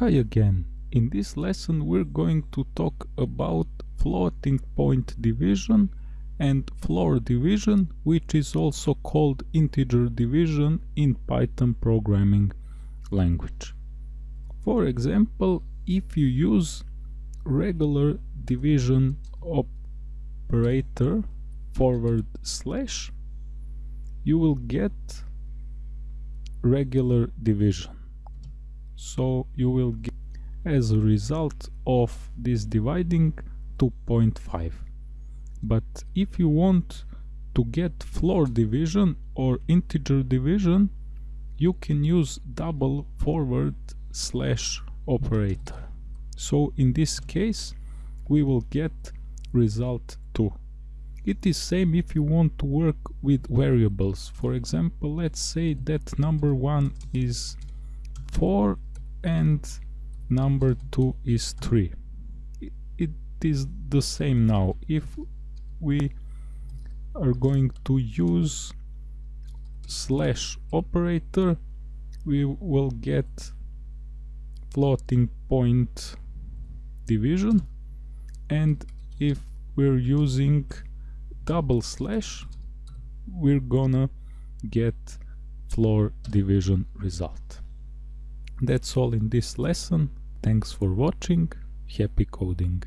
Hi again. In this lesson we're going to talk about floating point division and floor division which is also called integer division in Python programming language. For example, if you use regular division operator forward slash you will get regular division so you will get as a result of this dividing 2.5 but if you want to get floor division or integer division you can use double forward slash operator. So in this case we will get result 2 it is same if you want to work with variables. For example let's say that number one is 4 and number 2 is 3 it is the same now. If we are going to use slash operator we will get floating point division. And if we're using double slash we're gonna get floor division result that's all in this lesson. Thanks for watching. Happy coding.